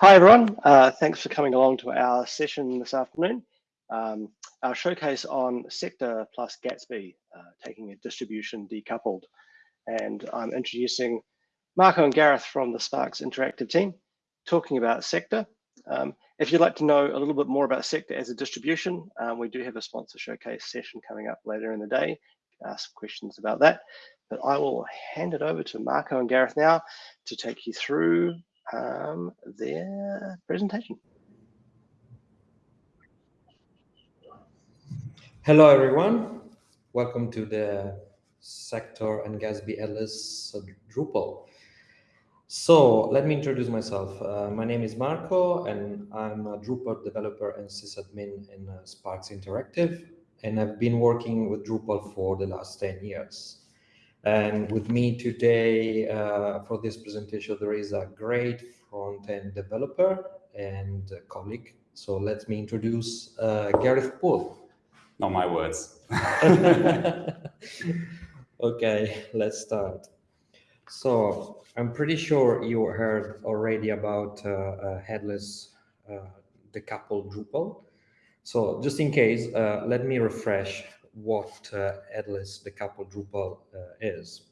Hi, everyone. Uh, thanks for coming along to our session this afternoon. Um, our showcase on Sector plus Gatsby, uh, taking a distribution decoupled. And I'm introducing Marco and Gareth from the Sparks Interactive team, talking about Sector. Um, if you'd like to know a little bit more about Sector as a distribution, um, we do have a sponsor showcase session coming up later in the day. ask questions about that. But I will hand it over to Marco and Gareth now to take you through um, their presentation. Hello, everyone. Welcome to the Sector and Gatsby Atlas Drupal. So let me introduce myself. Uh, my name is Marco, and I'm a Drupal developer and sysadmin in uh, Sparks Interactive. And I've been working with Drupal for the last 10 years. And with me today uh, for this presentation, there is a great front-end developer and colleague. So let me introduce uh, Gareth Poole. Not my words. okay, let's start. So I'm pretty sure you heard already about uh, uh, headless uh, decoupled Drupal. So just in case, uh, let me refresh what uh, headless decoupled Drupal uh, is.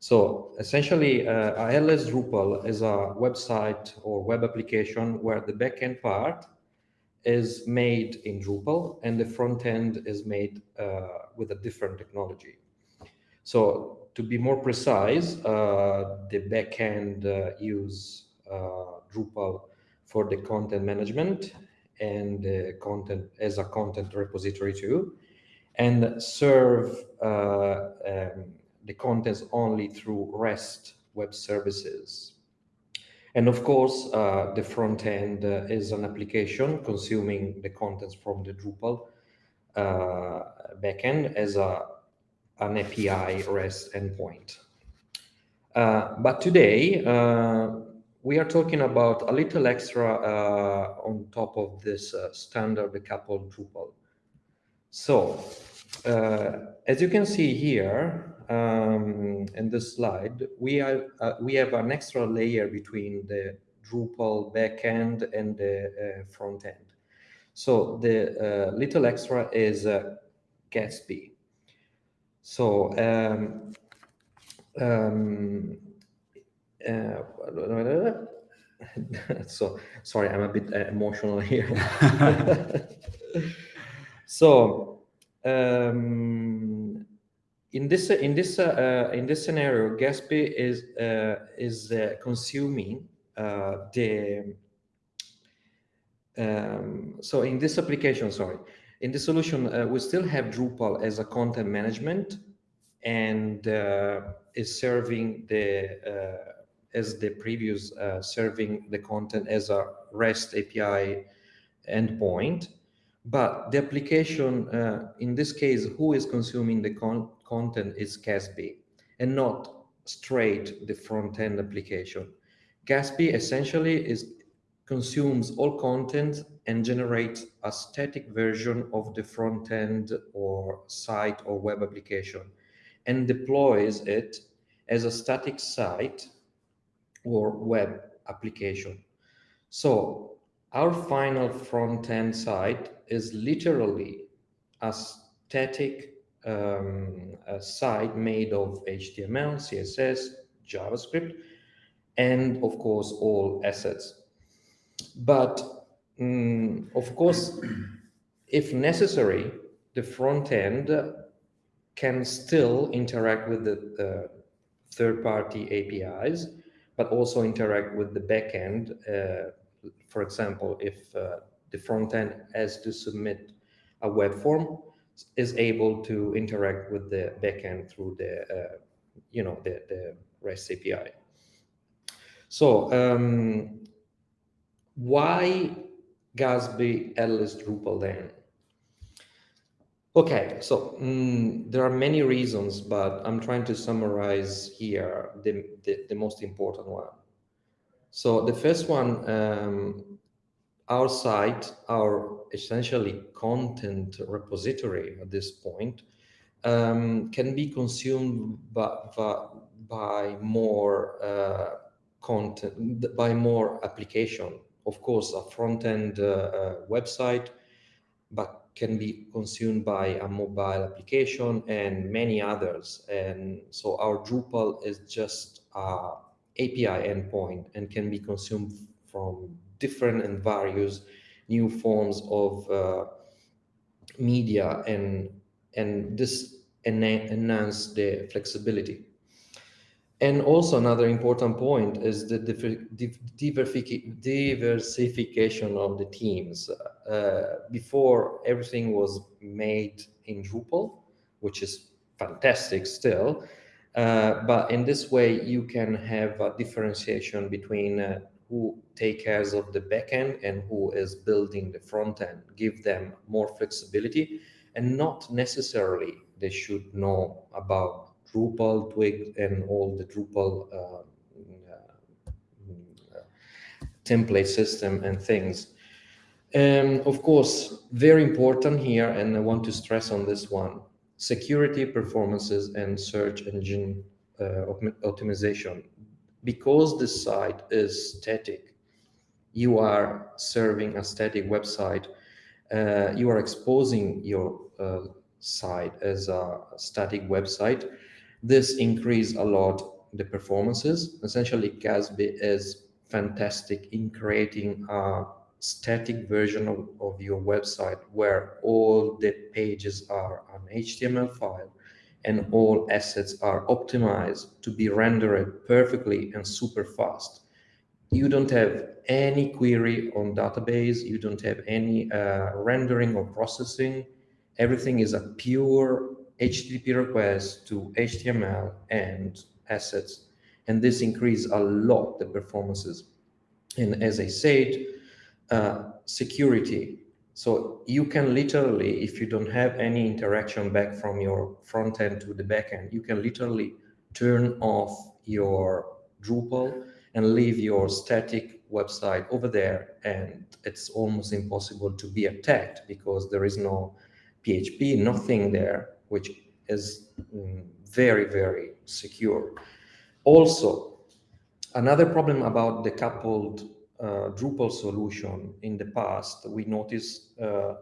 So essentially, uh, a headless Drupal is a website or web application where the backend part is made in Drupal and the front end is made uh, with a different technology. So to be more precise, uh, the backend uh, use uh, Drupal for the content management and the content as a content repository too and serve uh, um, the contents only through REST web services. And of course, uh, the front end uh, is an application consuming the contents from the Drupal uh, backend as a, an API REST endpoint. Uh, but today, uh, we are talking about a little extra on top of this standard decoupled Drupal. So uh, as you can see here um, in this slide, we, are, uh, we have an extra layer between the Drupal backend and the uh, front end. So the uh, little extra is uh, Gatsby. So um, um, uh, so sorry, I'm a bit emotional here. So um, in this in this uh, in this scenario, Gatsby is uh, is uh, consuming uh, the um, so in this application, sorry, in the solution, uh, we still have Drupal as a content management and uh, is serving the as the previous serving the content as a REST API endpoint but the application, uh, in this case, who is consuming the con content is Gatsby and not straight the front-end application. Gatsby essentially is consumes all content and generates a static version of the front-end or site or web application and deploys it as a static site or web application. So our final front-end site is literally a static um, a site made of HTML, CSS, JavaScript, and of course, all assets. But um, of course, if necessary, the front end can still interact with the uh, third-party APIs, but also interact with the backend uh, for example, if uh, the front end has to submit a web form, is able to interact with the backend through the, uh, you know, the, the REST API. So um, why Gatsby Atlas Drupal then? Okay, so mm, there are many reasons, but I'm trying to summarize here the, the, the most important one. So the first one, um, our site, our essentially content repository at this point, um, can be consumed by, by, by more uh, content, by more application of course, a front-end uh, uh, website, but can be consumed by a mobile application and many others. And so our Drupal is just a API endpoint and can be consumed from different and various new forms of uh, media and and this enhance the flexibility. And also another important point is the diversification of the teams. Uh, before everything was made in Drupal, which is fantastic still, uh, but in this way you can have a differentiation between uh, who take care of the backend and who is building the front end, give them more flexibility and not necessarily they should know about Drupal, Twig, and all the Drupal uh, uh, template system and things. And of course, very important here, and I want to stress on this one, security performances and search engine uh, optimization because the site is static, you are serving a static website, uh, you are exposing your uh, site as a static website. This increase a lot the performances. Essentially, Gatsby is fantastic in creating a static version of, of your website where all the pages are an HTML file and all assets are optimized to be rendered perfectly and super fast. You don't have any query on database. You don't have any uh, rendering or processing. Everything is a pure HTTP request to HTML and assets. And this increases a lot the performances. And as I said, uh, security so you can literally, if you don't have any interaction back from your front end to the back end, you can literally turn off your Drupal and leave your static website over there. And it's almost impossible to be attacked because there is no PHP, nothing there, which is mm, very, very secure. Also, another problem about decoupled Drupal solution in the past, we noticed uh,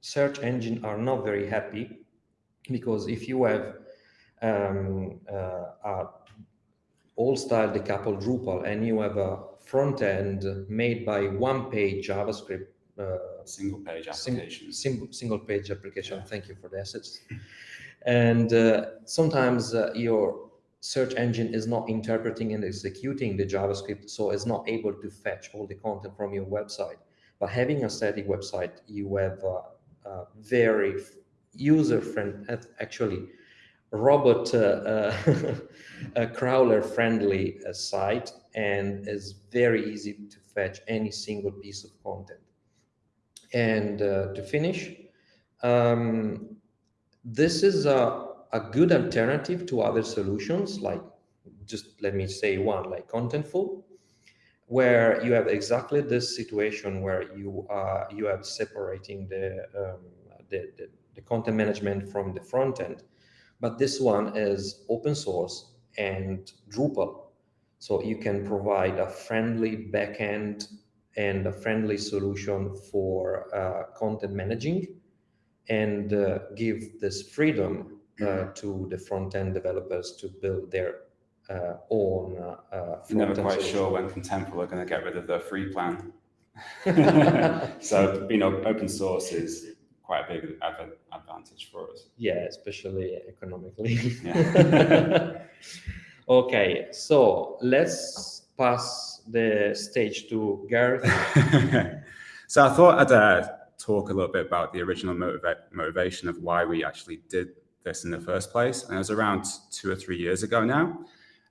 search engine are not very happy because if you have um, uh, a all-style decoupled Drupal and you have a front end made by one page JavaScript uh, single page application. single page application. Yeah. thank you for the assets. And uh, sometimes uh, your search engine is not interpreting and executing the JavaScript, so it's not able to fetch all the content from your website. But having a static website, you have a, very user-friendly, actually robot uh, uh, crawler-friendly uh, site, and is very easy to fetch any single piece of content. And uh, to finish, um, this is a a good alternative to other solutions, like just let me say one, like Contentful, where you have exactly this situation where you are you have separating the, um, the, the, the content management from the front end. But this one is open source and Drupal. So you can provide a friendly backend and a friendly solution for uh, content managing and uh, give this freedom uh, to the front-end developers to build their uh, own uh, Never quite solution. sure when Contentful are going to get rid of their free plan. so, you know, open source is quite a big advantage for us. Yeah, especially economically. Yeah. okay, so let's pass the stage to Gareth. so I thought I'd uh, talk a little bit about the original motiva motivation of why we actually did this in the first place. And it was around two or three years ago now.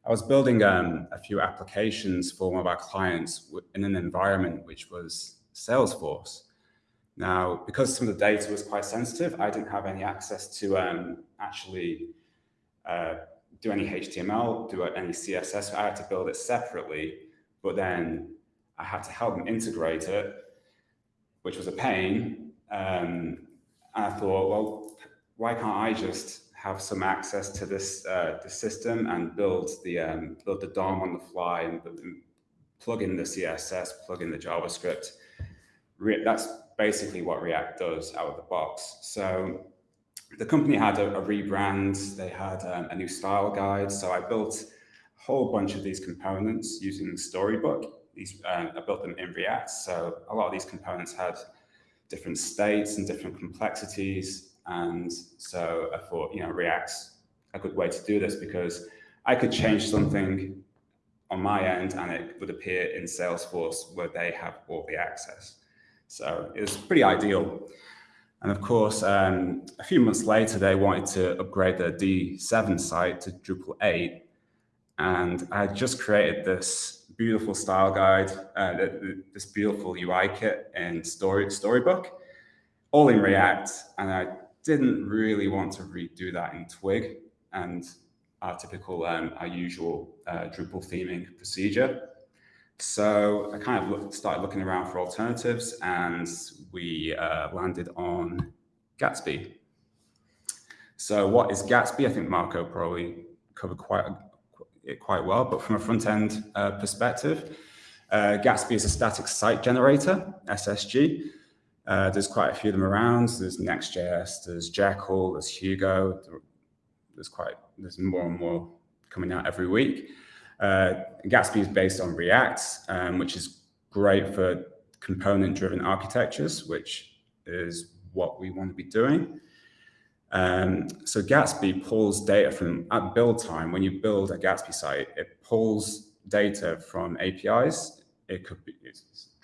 I was building um, a few applications for one of our clients in an environment which was Salesforce. Now, because some of the data was quite sensitive, I didn't have any access to um, actually uh, do any HTML, do any CSS. I had to build it separately, but then I had to help them integrate it, which was a pain. Um, and I thought, well, why can't I just have some access to this uh, the system and build the um, build the DOM on the fly and build, plug in the CSS, plug in the JavaScript. Re that's basically what React does out of the box. So the company had a, a rebrand, they had um, a new style guide. So I built a whole bunch of these components using Storybook. These, uh, I built them in React. So a lot of these components had different states and different complexities. And so I thought, you know, React's a good way to do this because I could change something on my end and it would appear in Salesforce where they have all the access. So it was pretty ideal. And of course, um, a few months later, they wanted to upgrade their D7 site to Drupal 8. And I just created this beautiful style guide, uh, this beautiful UI kit in Story, Storybook, all in React. And I didn't really want to redo that in Twig and our typical, um, our usual uh, Drupal theming procedure. So I kind of look, started looking around for alternatives and we uh, landed on Gatsby. So what is Gatsby? I think Marco probably covered quite it quite well, but from a front-end uh, perspective, uh, Gatsby is a static site generator, SSG. Uh, there's quite a few of them around. There's Next.js, there's Jekyll, there's Hugo. There's quite there's more and more coming out every week. Uh, Gatsby is based on React, um, which is great for component-driven architectures, which is what we want to be doing. Um, so Gatsby pulls data from, at build time, when you build a Gatsby site, it pulls data from APIs. It could be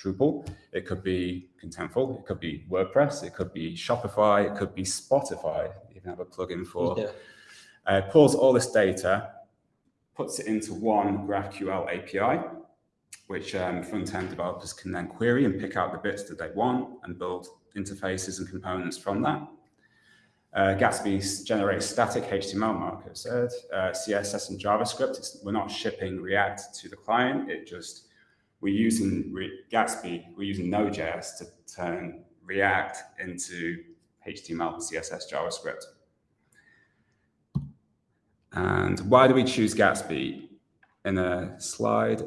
Drupal, it could be Contentful, it could be WordPress, it could be Shopify, it could be Spotify, you can have a plugin for. Yeah. Uh, pulls all this data puts it into one GraphQL API, which um, front-end developers can then query and pick out the bits that they want and build interfaces and components from that. Uh, Gatsby generates static HTML, Marco said, uh, CSS and JavaScript. It's, we're not shipping React to the client. It just, we're using Gatsby, we're using Node.js to turn React into HTML, CSS, JavaScript. And why do we choose Gatsby? In a slide,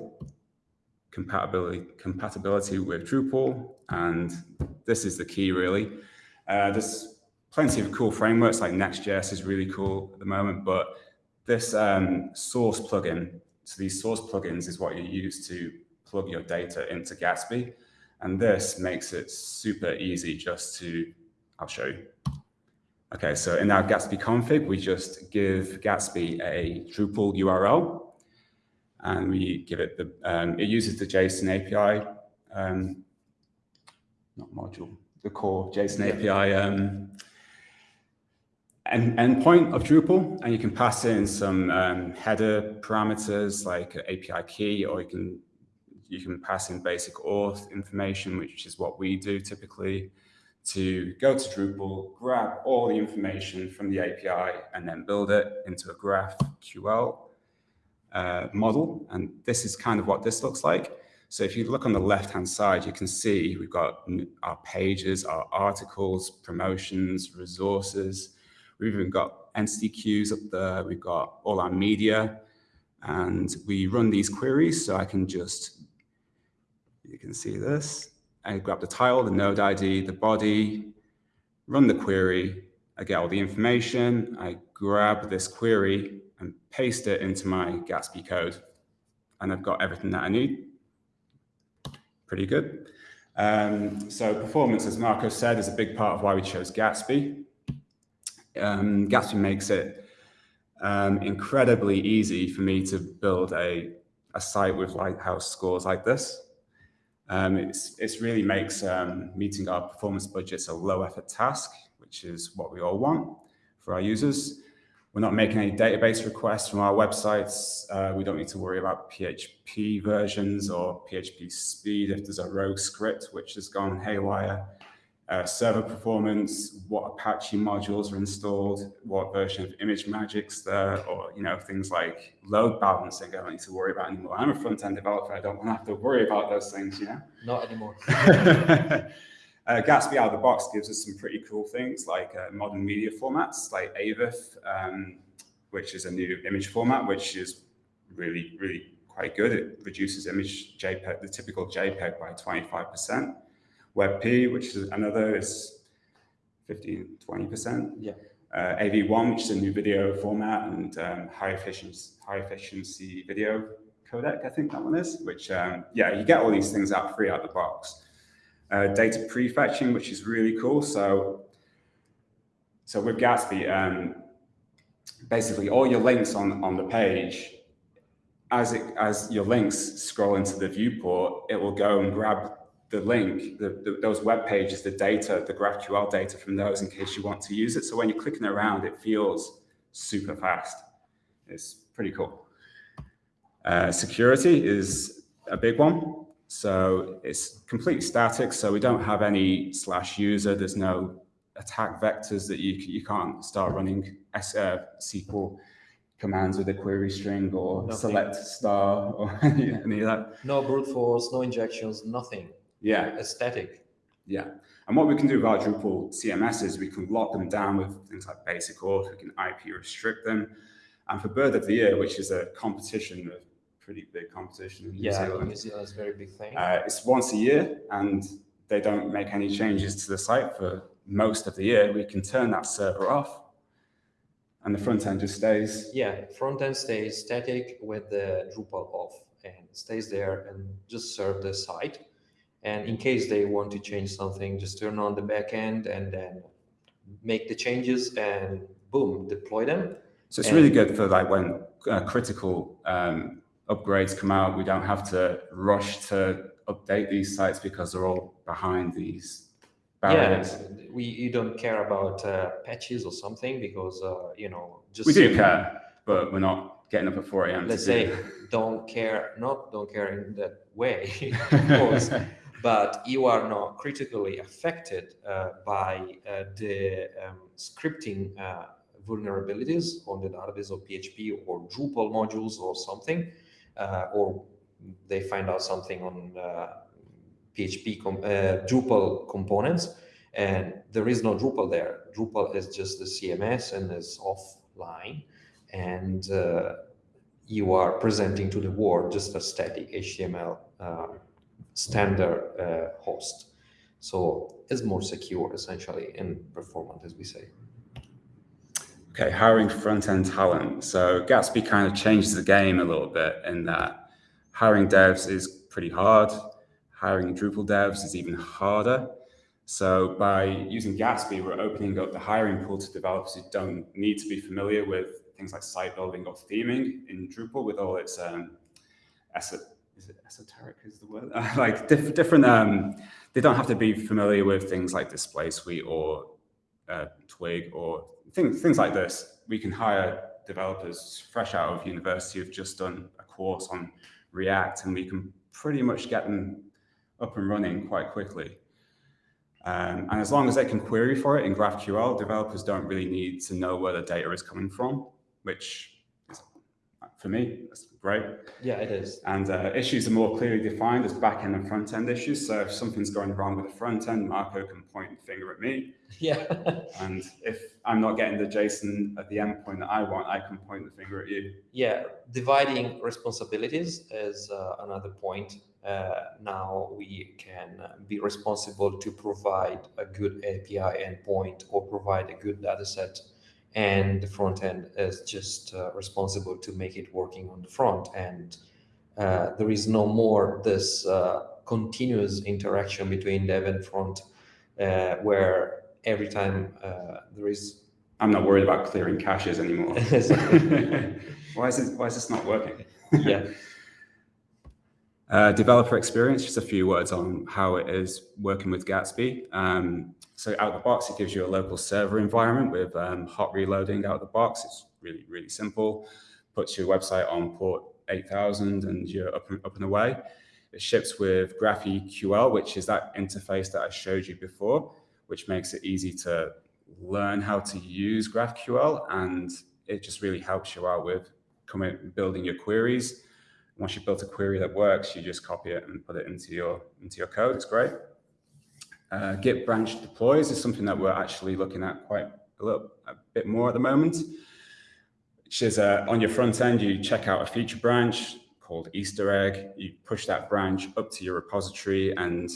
compatibility, compatibility with Drupal, and this is the key really. Uh, there's plenty of cool frameworks like Next.js is really cool at the moment, but this um, source plugin, so these source plugins is what you use to plug your data into Gatsby. And this makes it super easy just to, I'll show you. Okay, so in our Gatsby config, we just give Gatsby a Drupal URL, and we give it the, um, it uses the JSON API, um, not module, the core JSON API um, end, endpoint of Drupal, and you can pass in some um, header parameters like API key, or you can you can pass in basic auth information, which is what we do typically to go to Drupal, grab all the information from the API, and then build it into a GraphQL uh, model. And this is kind of what this looks like. So if you look on the left-hand side, you can see we've got our pages, our articles, promotions, resources. We've even got entity queues up there. We've got all our media. And we run these queries. So I can just, you can see this. I grab the title, the node ID, the body, run the query, I get all the information, I grab this query and paste it into my Gatsby code. And I've got everything that I need. Pretty good. Um, so performance, as Marco said, is a big part of why we chose Gatsby. Um, Gatsby makes it um, incredibly easy for me to build a, a site with Lighthouse scores like this. Um, it's, it's really makes um, meeting our performance budgets a low effort task, which is what we all want for our users. We're not making any database requests from our websites. Uh, we don't need to worry about PHP versions or PHP speed if there's a rogue script which has gone haywire uh, server performance, what Apache modules are installed, what version of Image ImageMagick's there, or you know things like load balancing. I don't need to worry about anymore. I'm a front-end developer. I don't want to have to worry about those things. You know. Not anymore. uh, Gatsby out of the box gives us some pretty cool things like uh, modern media formats like AVIF, um, which is a new image format, which is really really quite good. It reduces image JPEG, the typical JPEG by 25%. WebP, which is another, is 15, 20%. Yeah. Uh, AV1, which is a new video format and um, high efficiency, high efficiency video codec, I think that one is, which, um, yeah, you get all these things out free out of the box. Uh, data prefetching, which is really cool. So, so with Gatsby, um, basically all your links on, on the page, as it as your links scroll into the viewport, it will go and grab the link, the, the, those web pages, the data, the GraphQL data from those in case you want to use it. So when you're clicking around, it feels super fast. It's pretty cool. Uh, security is a big one. So it's completely static. So we don't have any slash user. There's no attack vectors that you, you can't start running S, uh, SQL commands with a query string or Nothing. select star or any of that. No brute force, no injections, nothing. Yeah, Aesthetic. yeah. And what we can do with our Drupal CMS is we can lock them down with things like basic auth, we can IP restrict them. And for Bird of the Year, which is a competition, a pretty big competition in New Yeah, Zealand, New Zealand is a very big thing. uh, it's once a year and they don't make any changes to the site for most of the year. We can turn that server off and the front end just stays. Yeah, front end stays static with the Drupal off and stays there and just serve the site. And in case they want to change something, just turn on the back end and then make the changes and boom, deploy them. So it's And- really good for like when uh, critical um, upgrades come out, we don't have to rush to update these sites because they're all behind these barriers. Yeah, we you don't care about uh, patches or something because uh, you know just We do care, but we're not getting up at 4 a.m. let's to do say don't care not don't care in that way of course but you are not critically affected uh, by uh, the um, scripting uh, vulnerabilities on the database of php or drupal modules or something uh, or they find out something on php com- uh, drupal components and there is no drupal there. Drupal is just the cms and is offline and you are presenting to the world just a static HTML uh, standard uh, host. So it's more secure essentially and performant, as we say. Okay, hiring front-end talent. So Gatsby kind of changes the game a little bit in that hiring devs is pretty hard. Hiring Drupal devs is even harder. So by using Gatsby, we're opening up the hiring pool to developers who don't need to be familiar with things like site building or theming in Drupal with all its um, is it esoteric is the word? Like diff- different um, they don't have to be familiar with things like display suite or uh, twig or things things like this. We can hire developers fresh out of university who've just done a course on react and we can pretty much get them up and running quite quickly. Um, and as long as they can query for it in GraphQL, developers don't really need to know where the data is coming from, which for me, that's great. Yeah, it is. And uh, issues are more clearly defined as back-end and front-end issues. So if something's going wrong with the front end, Marco can point the finger at me. Yeah. And if I'm not getting the JSON at the endpoint that I want, I can point the finger at you. yeah, dividing responsibilities is uh, another point. Uh, now we can be responsible to provide a good API endpoint or provide a good data set. And the front end is just uh, responsible to make it working on the front. And uh, there is no more this uh, continuous interaction between dev and front, uh, where every time uh, there is I'm not worried about clearing caches anymore. Why is it, why is this not working? yeah Uh, developer experience, just a few words on how it is working with Gatsby. Um, so out of the box, it gives you a local server environment with um, hot reloading out of the box. It's really, really simple. Puts your website on port 8000 and you're up and, up and away. It ships with GraphQL, which is that interface that I showed you before, which makes it easy to learn how to use GraphQL. And it just really helps you out with coming, building your queries once you've built a query that works, you just copy it and put it into your into your code. It's great. Uh, Git branch deploys is something that we're actually looking at quite a little a bit more at the moment. Which is uh, on your front end, you check out a feature branch, called Easter egg. You push that branch up to your repository and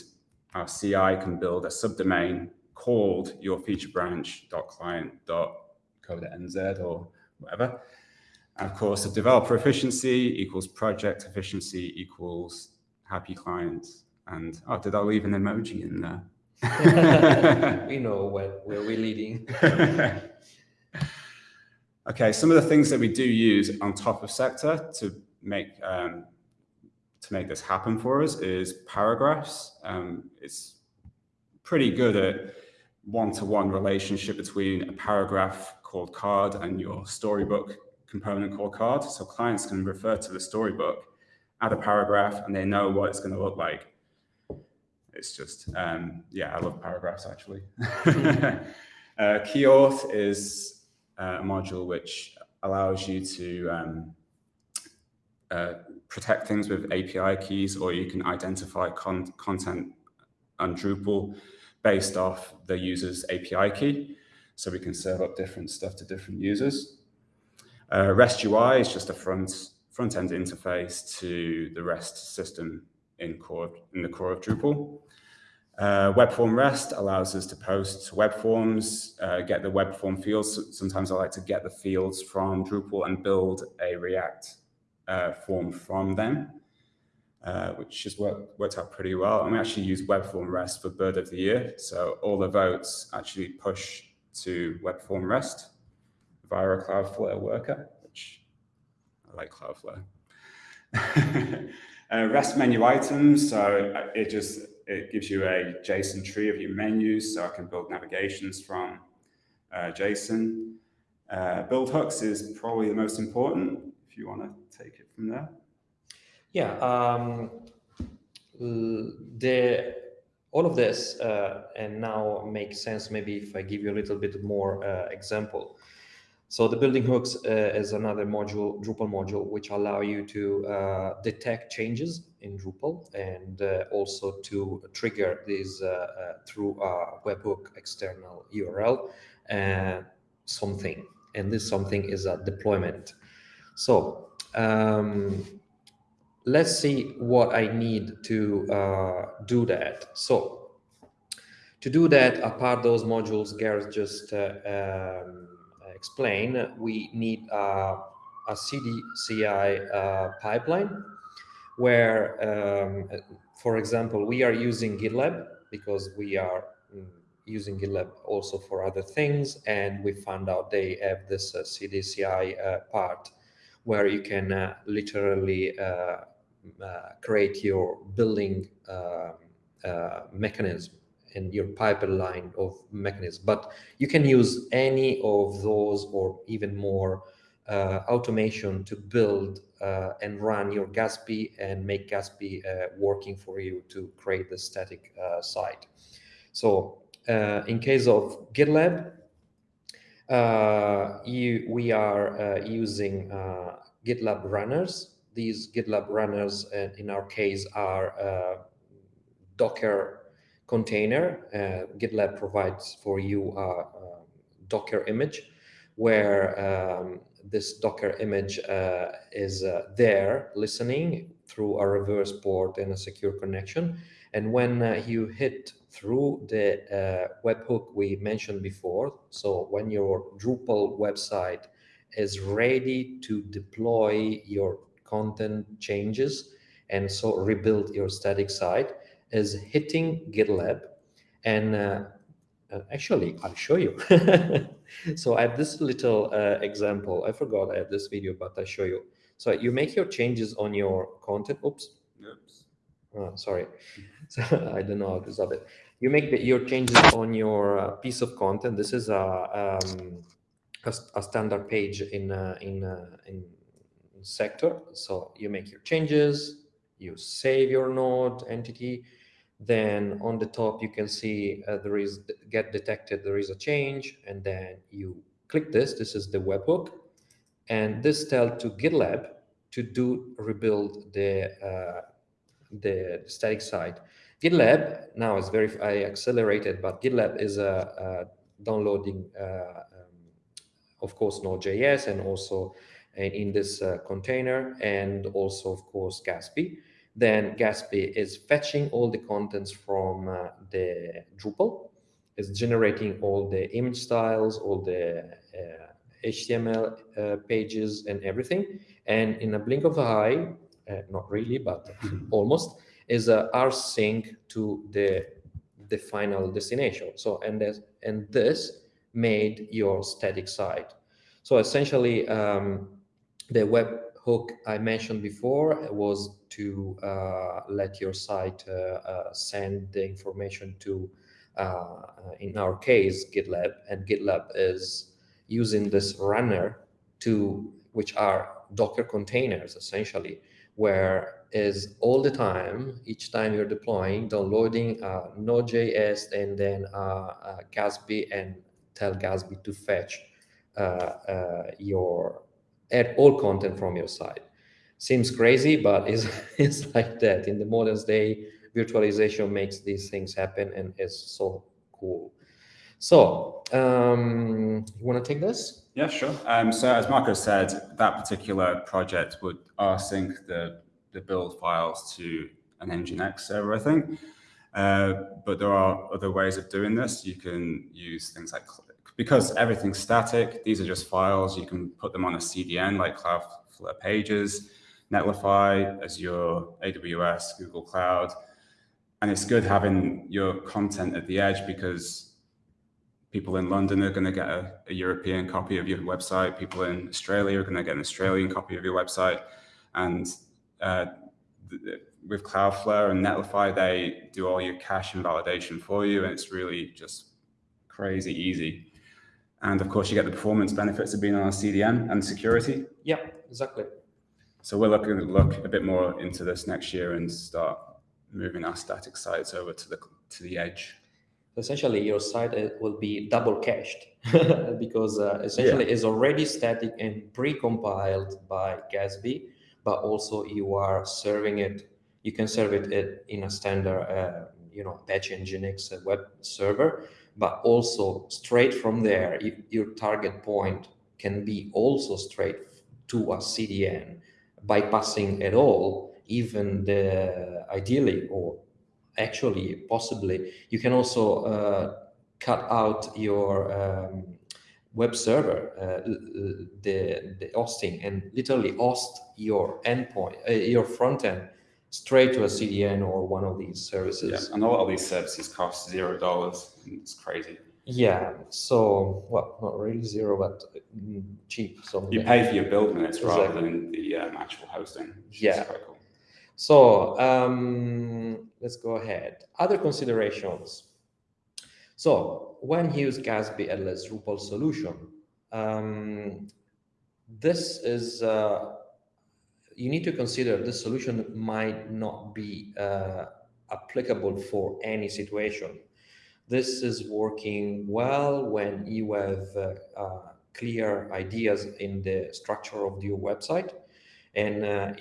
our CI can build a subdomain called your feature or whatever. And of course, the developer efficiency equals project efficiency equals happy clients. And oh, did I leave an emoji in there? we know where, where we're leading. okay, some of the things that we do use on top of Sector to make um, to make this happen for us is paragraphs. Um, it's pretty good at one-to-one -one relationship between a paragraph called card and your storybook component called card. So clients can refer to the storybook, add a paragraph, and they know what it's going to look like. It's just, um, yeah, I love paragraphs actually. uh, KeyAuth is uh, a module which allows you to um, uh, protect things with API keys, or you can identify con content on Drupal based off the user's API key. So we can serve up different stuff to different users. Uh, REST UI is just a front front-end interface to the REST system in core in the core of Drupal. Uh, web form REST allows us to post web forms, uh, get the web form fields. Sometimes I like to get the fields from Drupal and build a React uh, form from them, uh, which has worked, worked out pretty well. And we actually use web form REST for Bird of the Year. So all the votes actually push to web form REST via a Cloudflare worker, which I like Cloudflare. uh, REST menu items, so uh, it just it gives you a JSON tree of your menus, so I can build navigations from uh, JSON. Uh, build hooks is probably the most important, if you want to take it from there. Yeah, um, the all of this uh, and now makes sense maybe if I give you a little bit more uh, example. So the building hooks uh, is another module, Drupal module, which allow you to uh, detect changes in Drupal and uh, also to trigger these uh, uh, through a webhook external URL something. And this something is a deployment. So um, let's see what I need to uh, do that. So to do that, apart those modules Gareth just um, explain, we need uh, a CDCI uh, pipeline where, um, for example, we are using GitLab because we are mm, using GitLab also for other things. And we found out they have this uh, CDCI uh, part where you can uh, literally uh, uh, create your building um, mechanism and your pipeline of mechanisms. But you can use any of those or even more uh, automation to build uh, and run your Gatsby and make Gatsby uh, working for you to create the static uh, site. So uh, in case of GitLab, uh, you, we are using GitLab runners. These GitLab runners, in our case, are Docker container, uh, GitLab provides for you a, a Docker image where um, this Docker image uh, is uh, there listening through a reverse port and a secure connection. And when uh, you hit through the uh, webhook we mentioned before, so when your Drupal website is ready to deploy your content changes and so rebuild your static site, is hitting GitLab. And uh, uh, actually, I'll show you. so I have this little uh, example. I forgot I have this video, but I'll show you. So you make your changes on your content. Oops. Oops. Oh, sorry. So I don't know how to stop it. You make the, your changes on your uh, piece of content. This is a, um, a, a, standard page in, uh, in, uh, in sector. So you make your changes, you save your node entity, then on the top you can see uh, there is get detected there is a change and then you click this. This is the webhook. And this tell to gitlab to do rebuild the uh, the static site. Gitlab now is very I accelerated but gitlab is a, a downloading uh, um, of course node.js and also in this uh, container and also, of course, Gatsby. Then Gatsby is fetching all the contents from uh, the Drupal, is generating all the image styles, all the HTML uh, pages and everything. And in a blink of an eye, uh, not really, but almost, is a rsync to the the final destination. So and this and this made your static site. So essentially, um, the web hook I mentioned before was to uh, let your site uh, uh, send the information to, in our case, GitLab, and GitLab is using this runner to, which are Docker containers, essentially, where is all the time, each time you're deploying, downloading uh, Node.js and then uh, uh, Gatsby and tell Gatsby to fetch uh, your add all content from your site. Seems crazy, but it's, it's like that. In the modern day, virtualization makes these things happen and it's so cool. So, um, you want to take this? Yeah, sure. Um, so as Marco said, that particular project would rsync the, the build files to an Nginx server, I think. Uh, but there are other ways of doing this. You can use things like because everything's static, these are just files. You can put them on a CDN like Cloudflare Pages, Netlify, Azure, AWS, Google Cloud. And it's good having your content at the edge because people in London are going to get a, a, European copy of your website. People in Australia are going to get an Australian copy of your website. And uh, with Cloudflare and Netlify, they do all your cache invalidation for you. And it's really just crazy easy. And of course, you get the performance benefits of being on a CDN and security. Yeah, exactly. So we're looking to look a bit more into this next year and start moving our static sites over to the to the edge. Essentially, your site uh, will be double cached because uh, essentially yeah. it's already static and pre-compiled by Gatsby, but also you are serving it. You can serve it in a standard, uh, you know, Apache Nginx uh, web server, but also straight from there, your target point can be also straight to a CDN, bypassing at all even the ideally or actually possibly you can also uh, cut out your um, web server uh, the the hosting and literally host your endpoint uh, your front end straight to a CDN or one of these services. Yeah, and a lot of these services cost zero dollars. It's crazy. Yeah, so well, not really zero, but mm, cheap. So you pay for your build minutes exactly. rather than the um, actual hosting. Yeah. Cool. So um, let's go ahead. Other considerations. So when you use Gatsby as Drupal solution, um, this is uh, you need to consider this solution might not be uh, applicable for any situation. This is working well when you have uh, uh, clear ideas in the structure of your website and uh,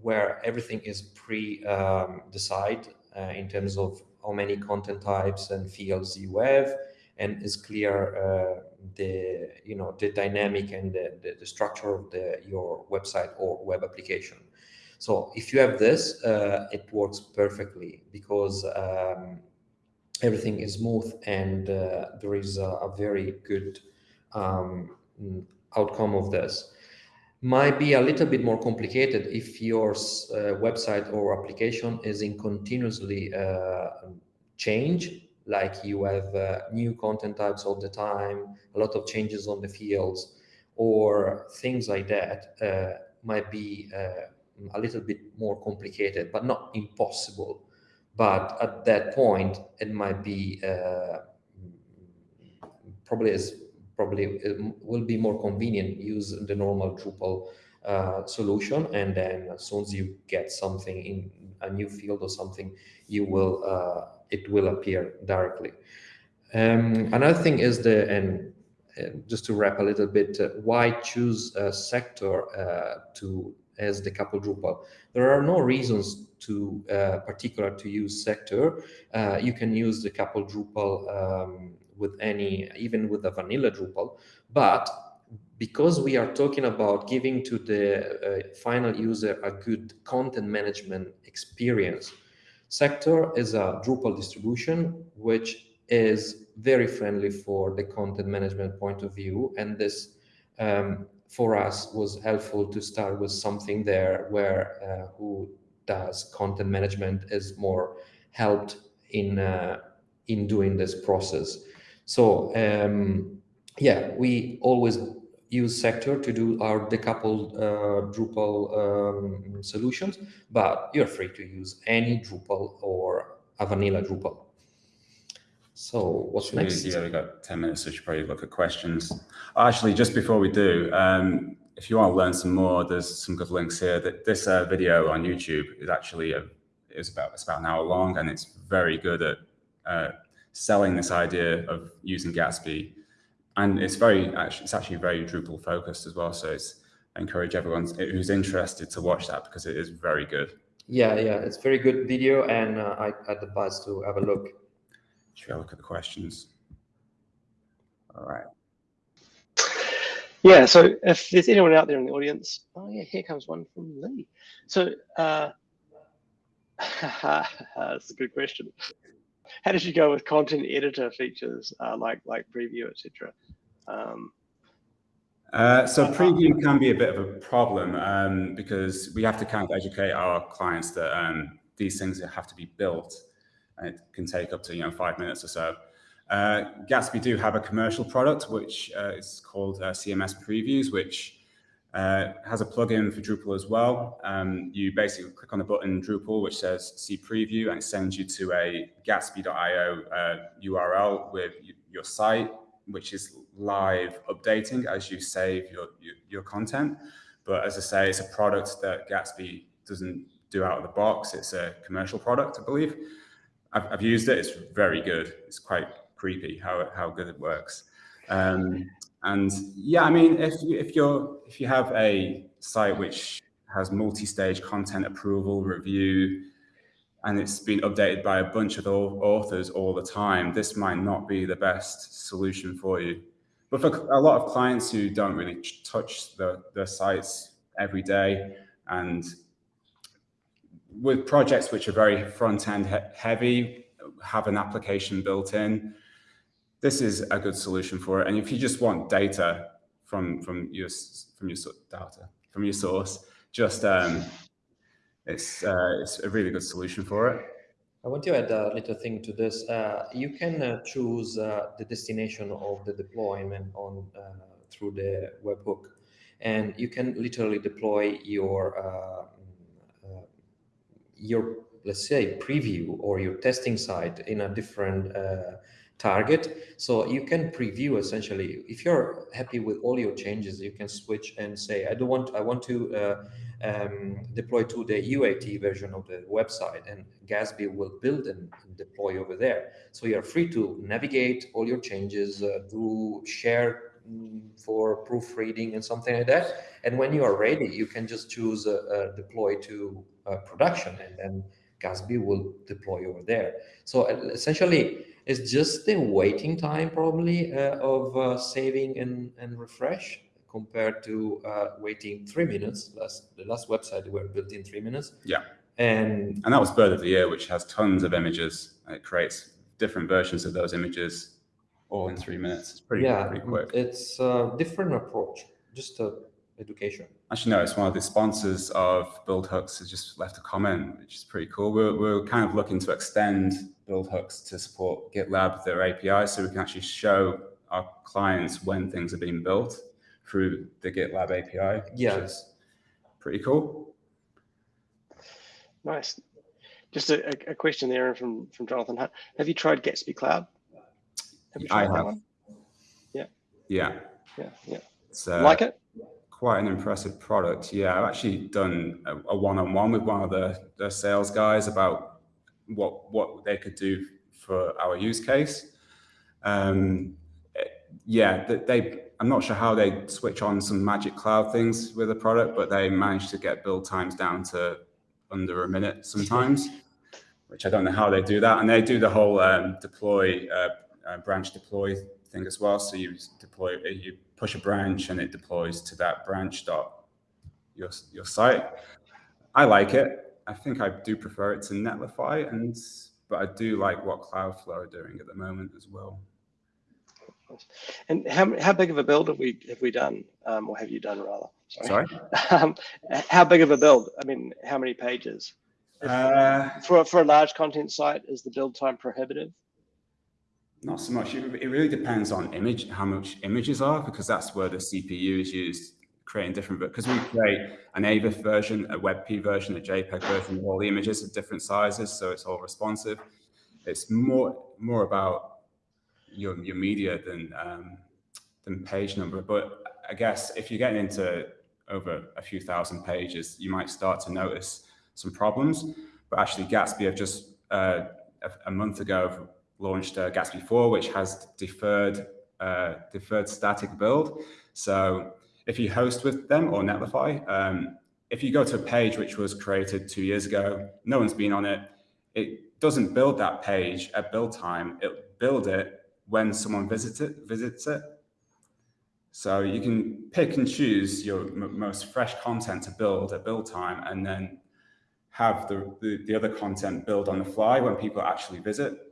where everything is pre-decided um, uh, in terms of how many content types and fields you have and is clear the you know the dynamic and the, the, the, structure of the your website or web application. So if you have this uh, it works perfectly because um, everything is smooth and uh, there is a, a very good um, outcome of this. Might be a little bit more complicated if your uh, website or application is in continuously uh, change like you have uh, new content types all the time, a lot of changes on the fields, or things like that uh, might be uh, a little bit more complicated, but not impossible. But at that point, it might be uh, probably is probably will be more convenient use the normal Drupal uh, solution, and then as soon as you get something in a new field or something, you will uh, it will appear directly. Um, another thing is the, and just to wrap a little bit, uh, why choose a sector uh, to as decoupled Drupal? There are no reasons to uh, particular to use sector. Uh, you can use decoupled Drupal um, with any, even with a vanilla Drupal, but because we are talking about giving to the uh, final user a good content management experience, Sector is a Drupal distribution, which is very friendly for the content management point of view. And this, um, for us, was helpful to start with something there where uh, who does content management is more helped in uh, in doing this process. So um, yeah, we always use Sector to do our decoupled uh, Drupal um, solutions, but you're free to use any Drupal or a vanilla Drupal. So what's Should next? We, yeah, we've got 10 minutes, so we should probably look at questions. Actually, just before we do, um, if you want to learn some more, there's some good links here. That This uh, video on YouTube is actually a, is about, it's about an hour long, and it's very good at uh, selling this idea of using Gatsby and it's very actually it's actually very Drupal focused as well. So it's I encourage everyone who's interested to watch that because it is very good. Yeah, yeah, it's very good video, and uh, I I'd advise to have a look. Should we look at the questions? All right. Yeah, so if there's anyone out there in the audience, oh yeah, here comes one from Lee. So uh, that's a good question how did you go with content editor features uh, like like preview, etc.? Um, uh, so preview can be a bit of a problem um, because we have to kind of educate our clients that um, these things have to be built and it can take up to you know five minutes or so. Uh, Gatsby do have a commercial product which uh, is called uh, CMS Previews, which uh, has a plugin for Drupal as well. Um, you basically click on the button Drupal, which says see preview, and it sends you to a gatsby.io uh, URL with your site, which is live updating as you save your, your, your, content. But as I say, it's a product that Gatsby doesn't do out of the box. It's a commercial product, I believe. I've, I've used it. It's very good. It's quite creepy how, how good it works. Um, and yeah, I mean, if you, if you're if you have a site which has multi-stage content approval review, and it's been updated by a bunch of authors all the time, this might not be the best solution for you. But for a lot of clients who don't really touch the, the sites every day, and with projects which are very front-end he heavy, have an application built in, this is a good solution for it. And if you just want data from from your from your data from your source, just um, it's uh, it's a really good solution for it. I want to add a little thing to this. Uh, you can uh, choose uh, the destination of the deployment on uh, through the webhook, and you can literally deploy your uh, your let's say preview or your testing site in a different target. So you can preview essentially, if you're happy with all your changes, you can switch and say, I don't want, I want to uh, um, deploy to the UAT version of the website and Gatsby will build and deploy over there. So you're free to navigate all your changes, uh, do share mm, for proofreading and something like that. And when you are ready, you can just choose uh, uh, deploy to uh, production and then Gatsby will deploy over there. So essentially, it's just the waiting time probably uh, of uh, saving and, and refresh compared to uh, waiting three minutes. Last, the last website were built in three minutes. Yeah. And and that was Bird of the Year, which has tons of images. It creates different versions of those images all in three minutes. It's pretty, yeah, pretty quick. It's a different approach, just a education. Actually, no, it's one of the sponsors of Build Hooks has just left a comment, which is pretty cool. We're, we're kind of looking to extend Build Hooks to support GitLab, their API, so we can actually show our clients when things are being built through the GitLab API, yeah. which is pretty cool. Nice. Just a, a question there from, from Jonathan Hunt. Have you tried Gatsby Cloud? Have I have. Yeah. Yeah. Yeah. Yeah. Uh, like it? Quite an impressive product. Yeah, I've actually done a one-on-one -on -one with one of the, the sales guys about what what they could do for our use case. Um, yeah, they, I'm not sure how they switch on some magic cloud things with the product, but they managed to get build times down to under a minute sometimes, which I don't know how they do that. And they do the whole um, deploy, uh, uh, branch deploy thing as well. So you deploy, you push a branch and it deploys to that branch dot your, your site. I like it. I think I do prefer it to Netlify, and but I do like what Cloudflare are doing at the moment as well. And how, how big of a build have we have we done, um, or have you done rather? Sorry. Um, how big of a build? I mean, how many pages? Uh, For for a large content site, is the build time prohibitive? Not so much. It, really depends on image, how much images are, because that's where the CPU is used creating different, because we create an AVIF version, a WebP version, a JPEG version, all the images are different sizes, so it's all responsive. It's more more about your your media than um, than page number. But I guess if you're getting into over a few thousand pages, you might start to notice some problems. But actually, Gatsby have just uh, a, a month ago launched uh, Gatsby 4, which has deferred uh, deferred static build. So if you host with them or Netlify, um, if you go to a page which was created two years ago, no one's been on it, it doesn't build that page at build time. It build it when someone visits it. Visits it. So you can pick and choose your most fresh content to build at build time, and then have the, the, the other content build on the fly when people actually visit.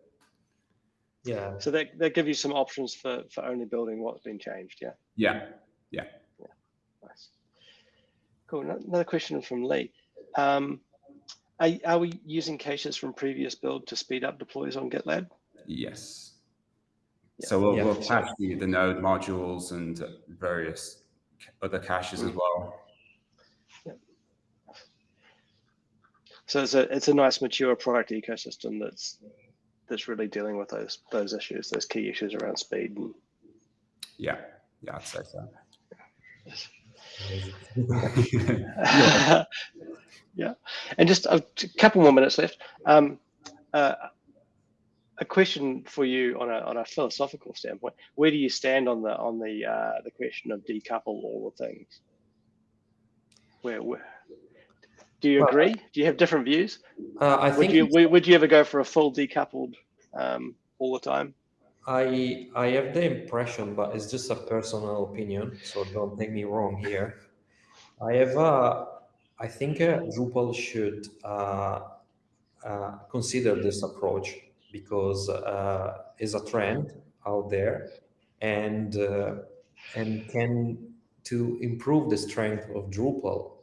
Yeah. So that that give you some options for for only building what's been changed. Yeah. Yeah, yeah. Nice. Cool. Another question from Lee. Um, are, are we using caches from previous build to speed up deploys on GitLab? Yes. Yeah. So we'll, Yeah. we'll patch the, the node modules and various other caches as well. So it's a it's a nice mature product ecosystem that's that's really dealing with those those issues, those key issues around speed. And, Yeah, yeah, I'd say so. yeah. yeah, And just a couple more minutes left. Um, uh, a question for you on a on a philosophical standpoint: Where do you stand on the on the uh, the question of decouple all the things? Where, where do you Well, agree? Do you have different views? Uh, I Would think you would you ever go for a full decoupled um, all the time? I I have the impression, but it's just a personal opinion, so don't take me wrong here. I have a, I think uh, Drupal should uh, uh, consider this approach because uh, is a trend out there, and uh, and can to improve the strength of Drupal,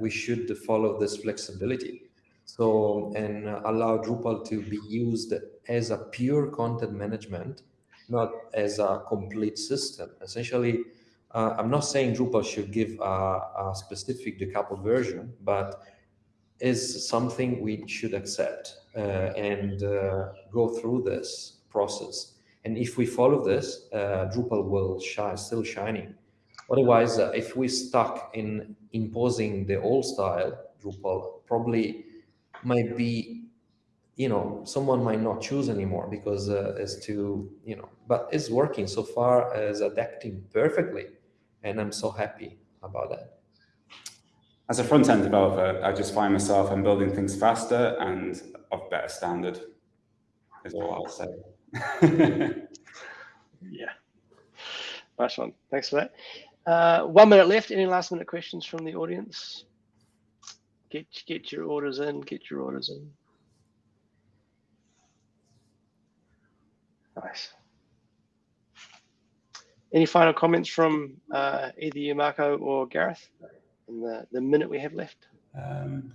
we should follow this flexibility. So, and uh, allow Drupal to be used as a pure content management, not as a complete system. Essentially, uh, I'm not saying Drupal should give a, a specific decoupled version, but is something we should accept uh, and uh, go through this process. And if we follow this, uh, Drupal will shine, still shining. Otherwise, uh, if we stuck in imposing the old style Drupal, probably might be, you know, someone might not choose anymore because uh, it's too, you know, but it's working so far as adapting perfectly, and I'm so happy about that. As a front-end developer, I just find myself I'm building things faster and of better standard, is all I'll say. Yeah. Nice one. Thanks for that. Uh, one minute left. Any last minute questions from the audience? Get get your orders in. Get your orders in. Nice. Any final comments from uh, either you, Marco, or Gareth, in the, the minute we have left? Um,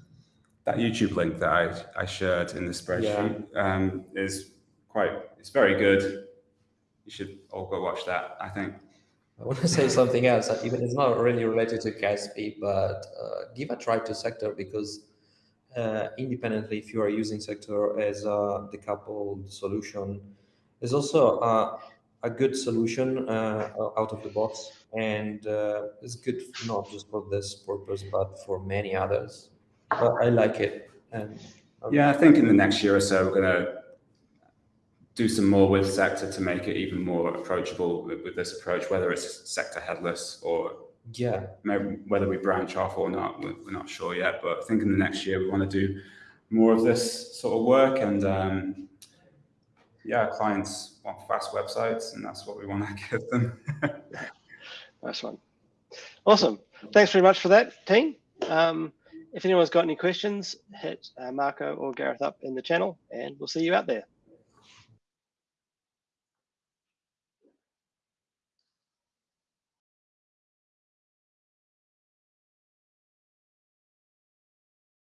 that YouTube link that I, I shared in the spreadsheet um, is quite, it's very good. You should all go watch that, I think. I want to say something else. uh, Even it's not really related to Gatsby, but uh, give a try to Sector because uh, independently, if you are using Sector as a decoupled solution, is also uh, a good solution uh, out of the box, and uh, it's good not just for this purpose, but for many others. But I like it, and um, Yeah, I think in the next year or so, we're going to do some more with Sector to make it even more approachable with, with this approach, whether it's Sector headless or yeah, maybe whether we branch off or not, we're, we're not sure yet. But I think in the next year, we want to do more of this sort of work. And um, yeah, clients want fast websites, and that's what we want to give them. Nice one. Awesome. Thanks very much for that, team. Um, if anyone's got any questions, hit uh, Marco or Gareth up in the channel and we'll see you out there.